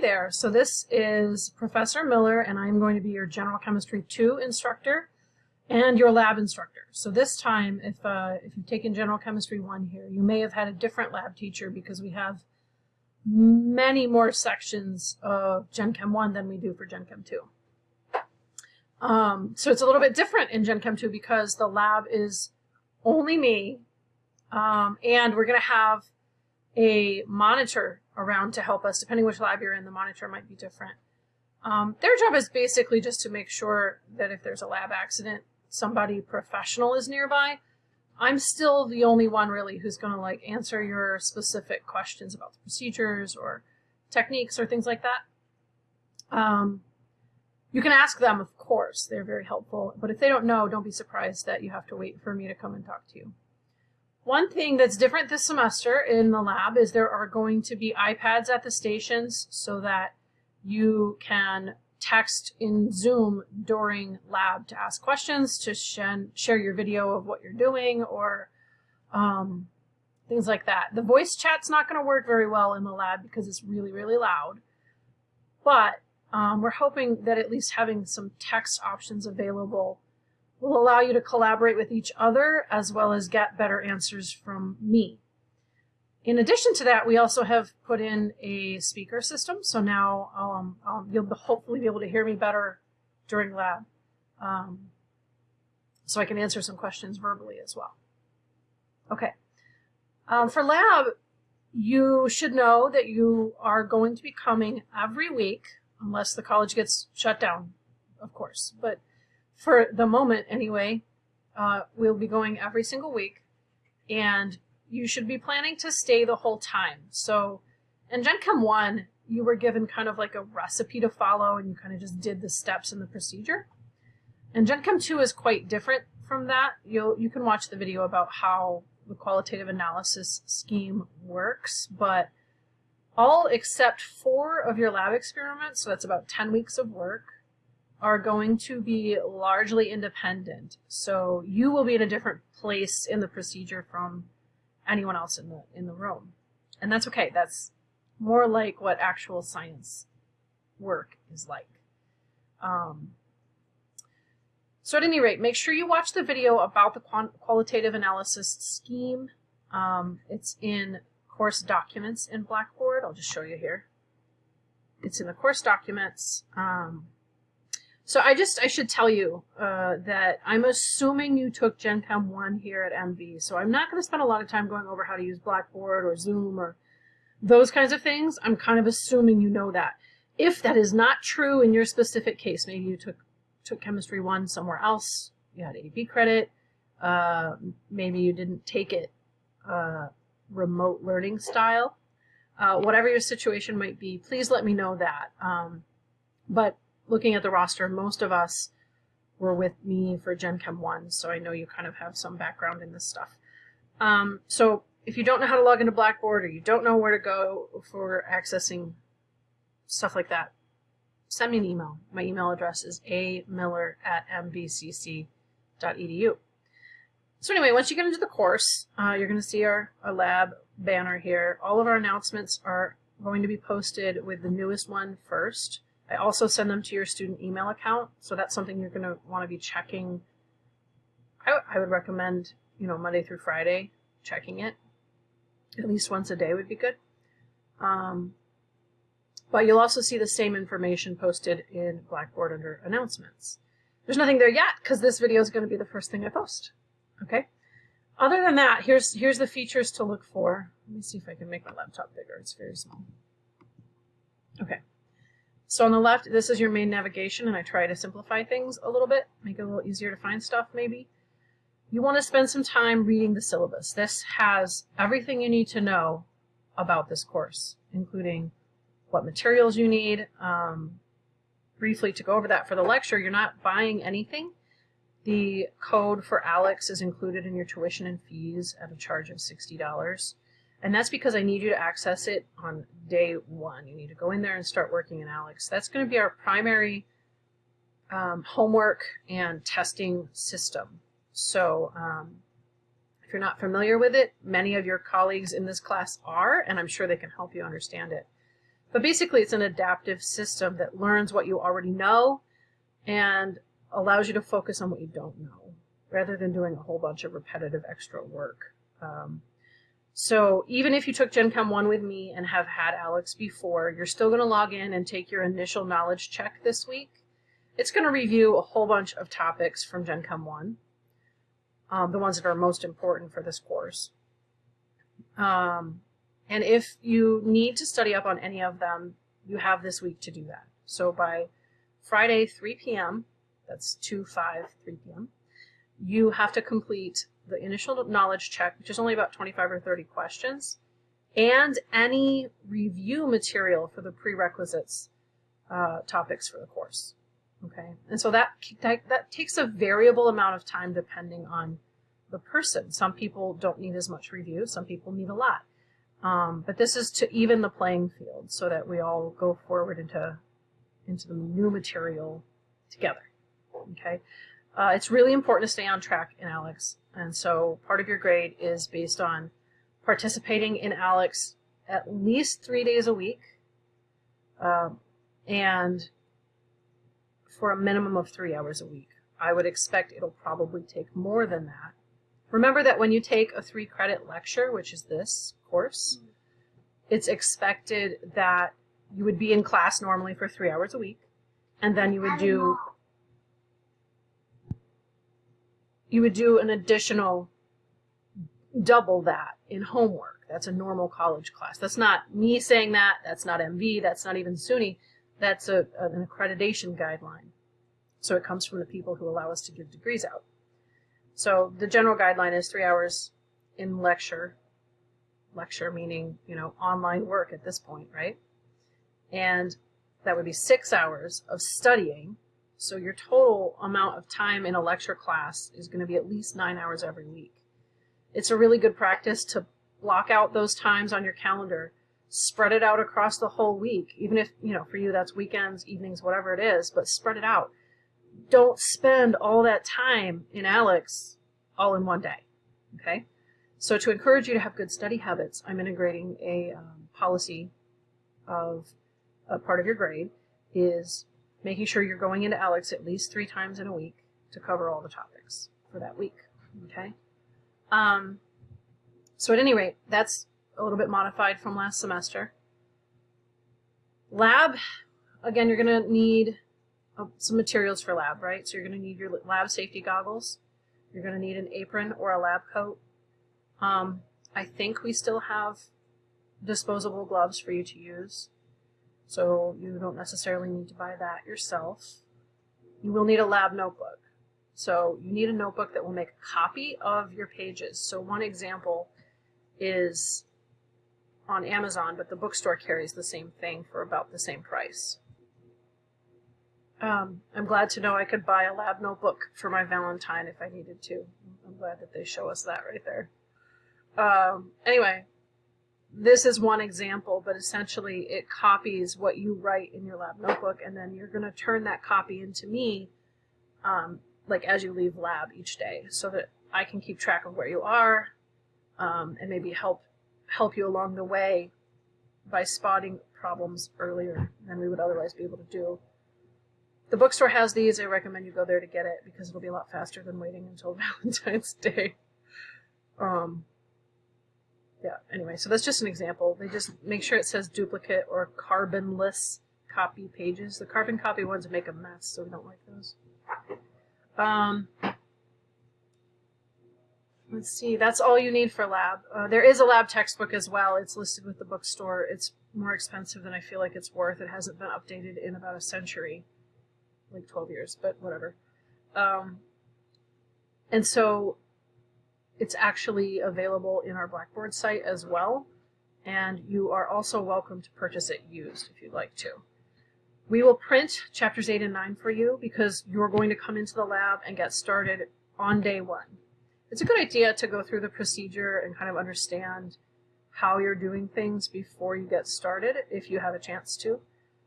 there. So this is Professor Miller, and I'm going to be your General Chemistry 2 instructor and your lab instructor. So this time, if, uh, if you've taken General Chemistry 1 here, you may have had a different lab teacher because we have many more sections of Gen Chem 1 than we do for Gen Chem 2. Um, so it's a little bit different in Gen Chem 2 because the lab is only me, um, and we're going to have a monitor around to help us. Depending which lab you're in, the monitor might be different. Um, their job is basically just to make sure that if there's a lab accident, somebody professional is nearby. I'm still the only one really who's going to like answer your specific questions about the procedures or techniques or things like that. Um, you can ask them, of course, they're very helpful. But if they don't know, don't be surprised that you have to wait for me to come and talk to you. One thing that's different this semester in the lab is there are going to be iPads at the stations so that you can text in Zoom during lab to ask questions, to share your video of what you're doing, or um, things like that. The voice chat's not going to work very well in the lab because it's really, really loud. But um, we're hoping that at least having some text options available will allow you to collaborate with each other as well as get better answers from me. In addition to that, we also have put in a speaker system. So now um, um, you'll hopefully be able to hear me better during lab. Um, so I can answer some questions verbally as well. Okay. Um, for lab, you should know that you are going to be coming every week, unless the college gets shut down, of course. But for the moment anyway, uh, we'll be going every single week. And you should be planning to stay the whole time. So in Gen Chem 1, you were given kind of like a recipe to follow and you kind of just did the steps in the procedure. And Gen Chem 2 is quite different from that. You'll, you can watch the video about how the qualitative analysis scheme works, but all except four of your lab experiments, so that's about 10 weeks of work, are going to be largely independent. So you will be in a different place in the procedure from anyone else in the in the room. And that's okay. That's more like what actual science work is like. Um, so at any rate, make sure you watch the video about the qualitative analysis scheme. Um, it's in course documents in Blackboard. I'll just show you here. It's in the course documents. Um, so I just, I should tell you uh, that I'm assuming you took Gen Chem 1 here at MV, so I'm not going to spend a lot of time going over how to use Blackboard or Zoom or those kinds of things. I'm kind of assuming you know that. If that is not true in your specific case, maybe you took, took Chemistry 1 somewhere else, you had AP credit, uh, maybe you didn't take it uh, remote learning style, uh, whatever your situation might be, please let me know that. Um, but looking at the roster, most of us were with me for Gen Chem 1, so I know you kind of have some background in this stuff. Um, so if you don't know how to log into Blackboard or you don't know where to go for accessing stuff like that, send me an email. My email address is amiller at mvcc.edu. So anyway, once you get into the course, uh, you're going to see our, our lab banner here. All of our announcements are going to be posted with the newest one first. I also send them to your student email account, so that's something you're going to want to be checking. I, I would recommend, you know, Monday through Friday, checking it. At least once a day would be good. Um, but you'll also see the same information posted in Blackboard under announcements. There's nothing there yet because this video is going to be the first thing I post. Okay. Other than that, here's here's the features to look for. Let me see if I can make my laptop bigger. It's very small. Okay. So on the left, this is your main navigation, and I try to simplify things a little bit, make it a little easier to find stuff maybe. You want to spend some time reading the syllabus. This has everything you need to know about this course, including what materials you need. Um, briefly to go over that for the lecture, you're not buying anything. The code for ALEKS is included in your tuition and fees at a charge of $60. And that's because I need you to access it on day one. You need to go in there and start working in ALEKS. That's going to be our primary um, homework and testing system. So um, if you're not familiar with it, many of your colleagues in this class are, and I'm sure they can help you understand it. But basically, it's an adaptive system that learns what you already know and allows you to focus on what you don't know rather than doing a whole bunch of repetitive extra work. Um, so even if you took Gen Chem 1 with me and have had ALEKS before, you're still going to log in and take your initial knowledge check this week. It's going to review a whole bunch of topics from Gen Chem 1, um, the ones that are most important for this course. Um, and if you need to study up on any of them, you have this week to do that. So by Friday, 3 p.m., that's 2 5, 3 p.m., you have to complete the initial knowledge check, which is only about 25 or 30 questions, and any review material for the prerequisites uh, topics for the course. Okay, and so that, that that takes a variable amount of time depending on the person. Some people don't need as much review. Some people need a lot. Um, but this is to even the playing field so that we all go forward into into the new material together. Okay, uh, it's really important to stay on track in ALEKS, and so part of your grade is based on participating in ALEKS at least three days a week, uh, and for a minimum of three hours a week. I would expect it'll probably take more than that. Remember that when you take a three credit lecture, which is this course, it's expected that you would be in class normally for three hours a week, and then you would do you would do an additional double that in homework. That's a normal college class. That's not me saying that. That's not MV. That's not even SUNY. That's a, an accreditation guideline. So it comes from the people who allow us to give degrees out. So the general guideline is three hours in lecture. Lecture meaning, you know, online work at this point, right? And that would be six hours of studying. So your total amount of time in a lecture class is going to be at least nine hours every week. It's a really good practice to block out those times on your calendar, spread it out across the whole week, even if, you know, for you that's weekends, evenings, whatever it is, but spread it out don't spend all that time in ALEKS all in one day. Okay? So to encourage you to have good study habits, I'm integrating a um, policy of a part of your grade is making sure you're going into ALEKS at least three times in a week to cover all the topics for that week. Okay? Um, so at any rate, that's a little bit modified from last semester. Lab, again, you're going to need some materials for lab, right? So you're going to need your lab safety goggles. You're going to need an apron or a lab coat. Um, I think we still have disposable gloves for you to use. So you don't necessarily need to buy that yourself. You will need a lab notebook. So you need a notebook that will make a copy of your pages. So one example is on Amazon, but the bookstore carries the same thing for about the same price. Um, I'm glad to know I could buy a lab notebook for my Valentine if I needed to. I'm glad that they show us that right there. Um, anyway, this is one example, but essentially it copies what you write in your lab notebook, and then you're going to turn that copy into me, um, like as you leave lab each day, so that I can keep track of where you are, um, and maybe help help you along the way by spotting problems earlier than we would otherwise be able to do. The bookstore has these. I recommend you go there to get it because it'll be a lot faster than waiting until Valentine's Day. Um, yeah, anyway, so that's just an example. They just make sure it says duplicate or carbonless copy pages. The carbon copy ones make a mess, so we don't like those. Um, let's see, that's all you need for lab. Uh, there is a lab textbook as well. It's listed with the bookstore. It's more expensive than I feel like it's worth. It hasn't been updated in about a century like 12 years, but whatever. Um, and so it's actually available in our Blackboard site as well. And you are also welcome to purchase it used if you'd like to. We will print chapters 8 and 9 for you because you're going to come into the lab and get started on day one. It's a good idea to go through the procedure and kind of understand how you're doing things before you get started if you have a chance to.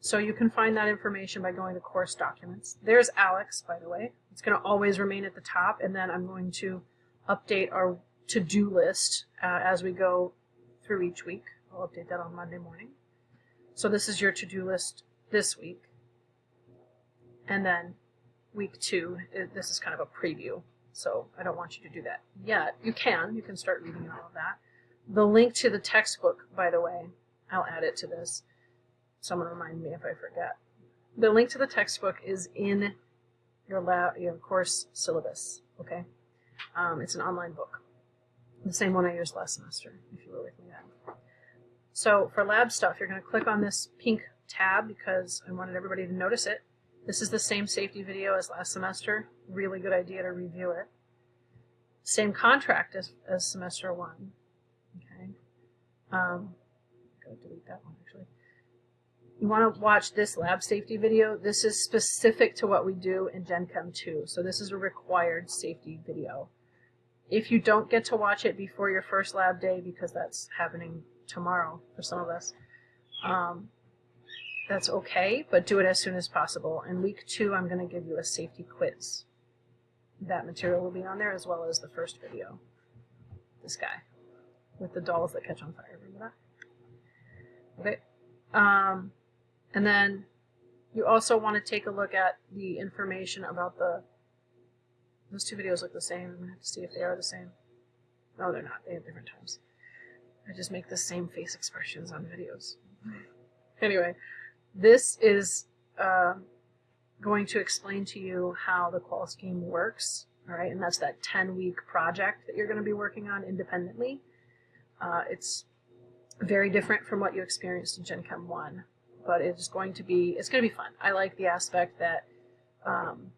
So you can find that information by going to course documents. There's ALEKS, by the way. It's going to always remain at the top, and then I'm going to update our to-do list uh, as we go through each week. I'll update that on Monday morning. So this is your to-do list this week. And then week two, i- this is kind of a preview. So I don't want you to do that yet. You can, you can start reading all of that. The link to the textbook, by the way, I'll add it to this. Someone remind me if I forget. The link to the textbook is in your lab, your course syllabus. Okay, um, it's an online book, the same one I used last semester. If you were with me then. So for lab stuff, you're going to click on this pink tab because I wanted everybody to notice it. This is the same safety video as last semester. Really good idea to review it. Same contract as, as semester one. Okay. Um, go delete that one actually. You want to watch this lab safety video. This is specific to what we do in Gen Chem 2. So this is a required safety video. If you don't get to watch it before your first lab day, because that's happening tomorrow for some of us, um, that's okay, but do it as soon as possible. In week two, I'm going to give you a safety quiz. That material will be on there as well as the first video. This guy with the dolls that catch on fire. Remember that? Okay. Um, and then you also want to take a look at the information about the. Those two videos look the same. I'm going to have to see if they are the same. No, they're not. They have different times. I just make the same face expressions on videos. Anyway, this is uh, going to explain to you how the qual scheme works. All right, and that's that 10 week project that you're going to be working on independently. Uh, it's very different from what you experienced in Gen Chem 1, but it's going to be it's going to be fun. I like the aspect that um,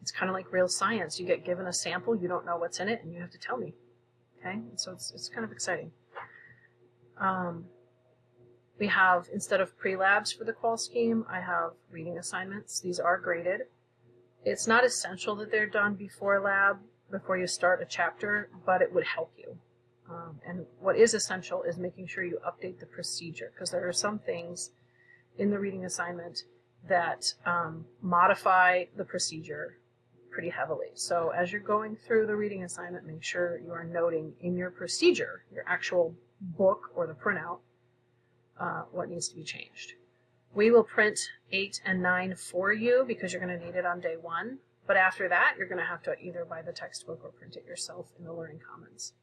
it's kind of like real science. You get given a sample, you don't know what's in it, and you have to tell me. Okay, so it's it's kind of exciting. Um, we have, instead of pre-labs for the qual scheme, I have reading assignments. These are graded. It's not essential that they're done before lab, before you start a chapter, but it would help you. Um, and what is essential is making sure you update the procedure, because there are some things in the reading assignment that um, modify the procedure pretty heavily. So as you're going through the reading assignment, make sure you are noting in your procedure, your actual book or the printout, uh, what needs to be changed. We will print 8 and 9 for you because you're going to need it on day one. But after that, you're going to have to either buy the textbook or print it yourself in the Learning Commons.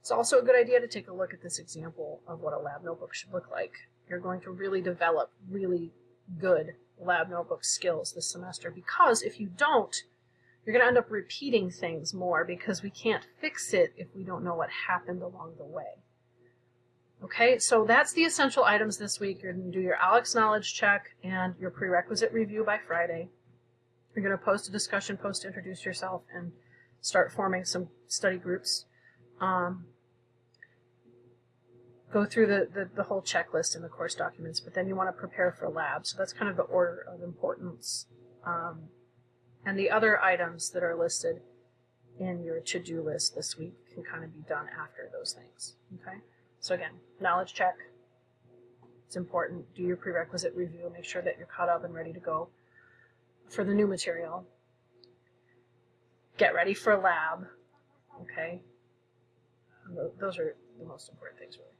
It's also a good idea to take a look at this example of what a lab notebook should look like. You're going to really develop really good lab notebook skills this semester because if you don't, you're going to end up repeating things more because we can't fix it if we don't know what happened along the way. Okay, so that's the essential items this week. You're going to do your ALEKS knowledge check and your prerequisite review by Friday. You're going to post a discussion post to introduce yourself and start forming some study groups. Um, go through the, the, the whole checklist in the course documents, but then you want to prepare for lab. So that's kind of the order of importance. Um, and the other items that are listed in your to-do list this week can kind of be done after those things. Okay. So again, knowledge check. It's important. Do your prerequisite review. Make sure that you're caught up and ready to go for the new material. Get ready for lab. Okay. Those are the most important things, really.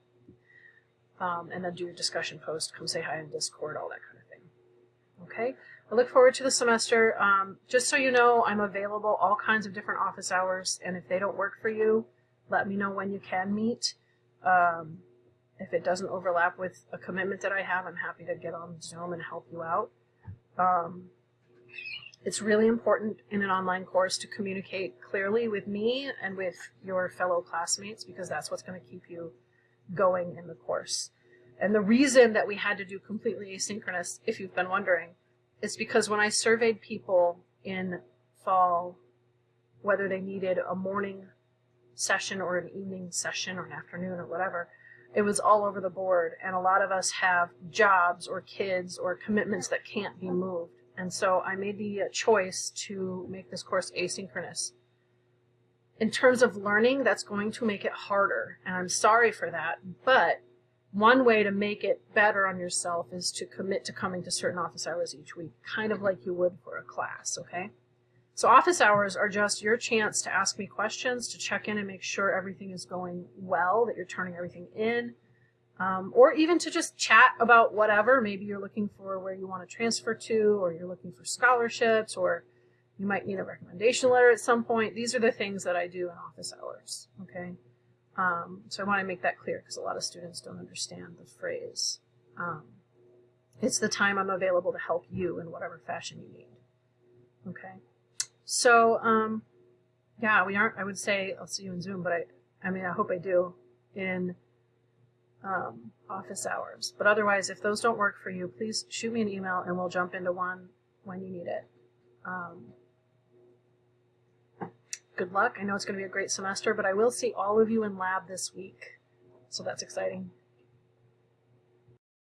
Um, and then do your discussion post. Come say hi in Discord, all that kind of thing. Okay. I look forward to the semester. Um, just so you know, I'm available all kinds of different office hours, and if they don't work for you, let me know when you can meet. Um, if it doesn't overlap with a commitment that I have, I'm happy to get on Zoom and help you out. Um, it's really important in an online course to communicate clearly with me and with your fellow classmates because that's what's going to keep you going in the course. And the reason that we had to do completely asynchronous, if you've been wondering, is because when I surveyed people in fall, whether they needed a morning session or an evening session or an afternoon or whatever, it was all over the board. And a lot of us have jobs or kids or commitments that can't be moved. And so I made the choice to make this course asynchronous. In terms of learning, that's going to make it harder. And I'm sorry for that. But one way to make it better on yourself is to commit to coming to certain office hours each week, kind of like you would for a class, okay? So office hours are just your chance to ask me questions, to check in and make sure everything is going well, that you're turning everything in. Um, or even to just chat about whatever. Maybe you're looking for where you want to transfer to, or you're looking for scholarships, or you might need a recommendation letter at some point. These are the things that I do in office hours. Okay. Um, so I want to make that clear because a lot of students don't understand the phrase. Um, it's the time I'm available to help you in whatever fashion you need. Okay. So, um, yeah, we aren't, I would say I'll see you in Zoom, but I, I mean, I hope I do in um, office hours. But otherwise, if those don't work for you, please shoot me an email and we'll jump into one when you need it. Um, good luck. I know it's going to be a great semester, but I will see all of you in lab this week. So that's exciting.